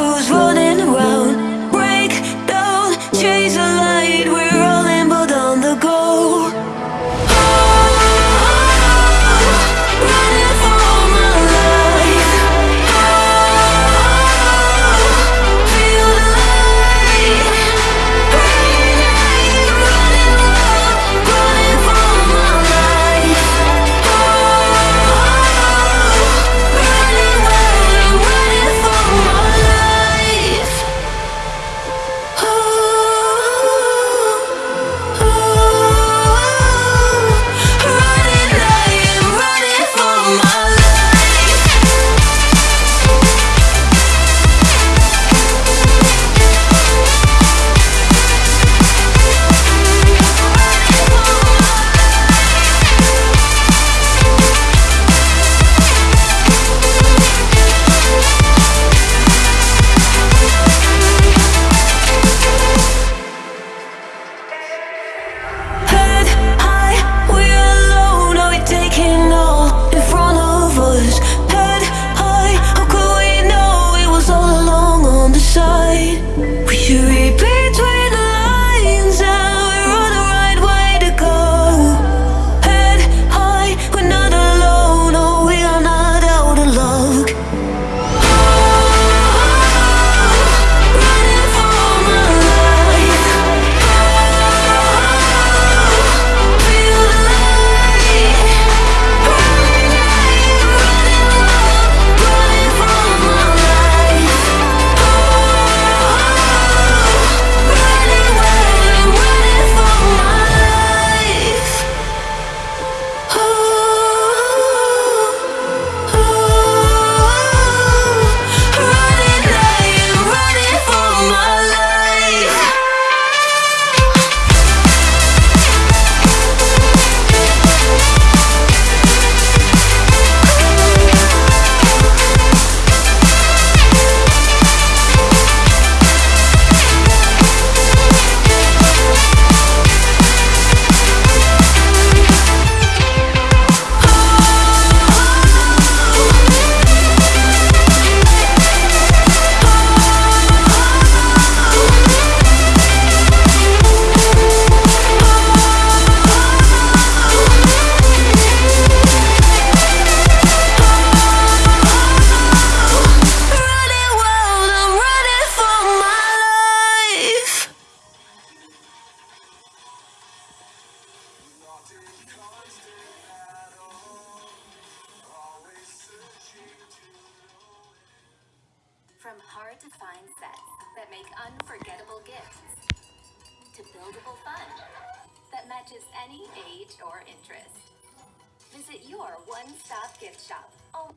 who's wrong From hard to find sets that make unforgettable gifts, to buildable fun that matches any age or interest. Visit your one-stop gift shop. Oh.